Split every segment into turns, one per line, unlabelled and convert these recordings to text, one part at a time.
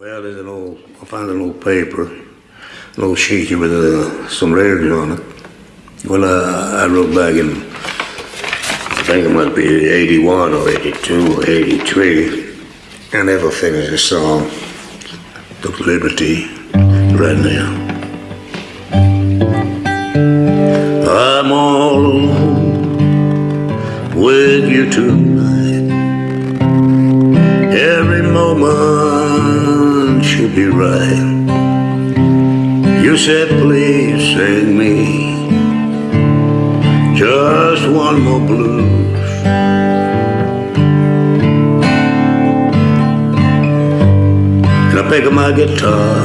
Well, there's an old, I found an old paper, an old sheet with uh, some letters on it. Well, uh, I wrote back in, I think it might be 81 or 82 or 83. I never finished the song. Took liberty right now. I'm all with you tonight. Be right. You said, please sing me just one more blues. And I pick up my guitar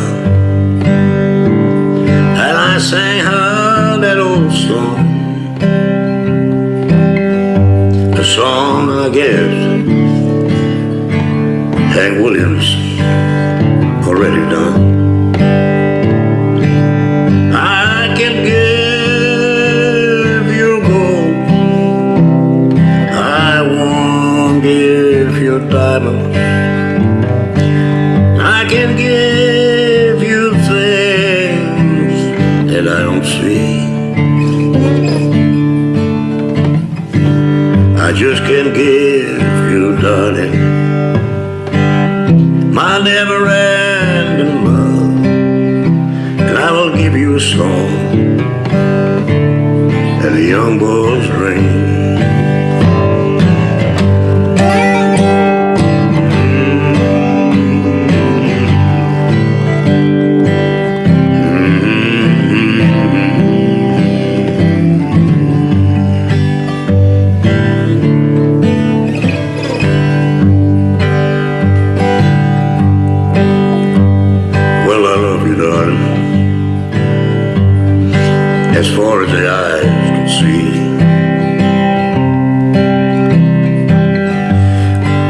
and I sang her that old song. A song, I guess, Hank Williams already done. I can give you gold. I won't give you diamonds. I can give you things that I don't see. I just can't give you, darling, my never-ending a song and the young boy's dream. As far as the eyes can see.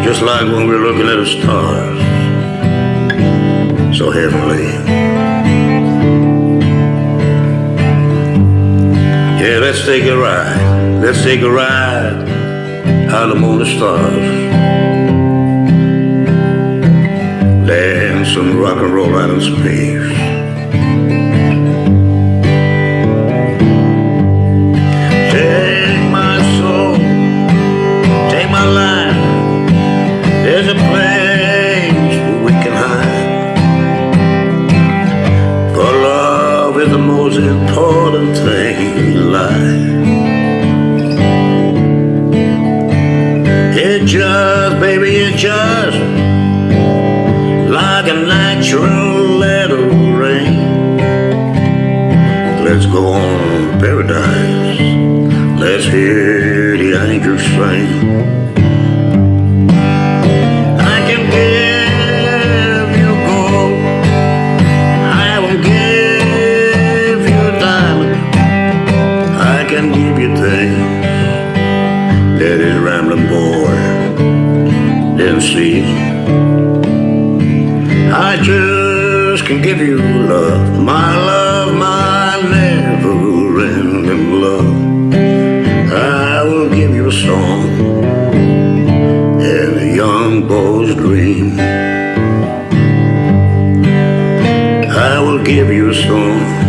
Just like when we're looking at the stars. So heavenly. Yeah, let's take a ride. Let's take a ride out among the stars. Dance and rock and roll out in space. My. There's a place where we can hide. For love is the most important thing in life. It just, baby, it just like a natural little rain. Let's go on to paradise. Let's hear the angels sing. See. I just can give you love, my love, my never-ending love. I will give you a song and a young boy's dream. I will give you a song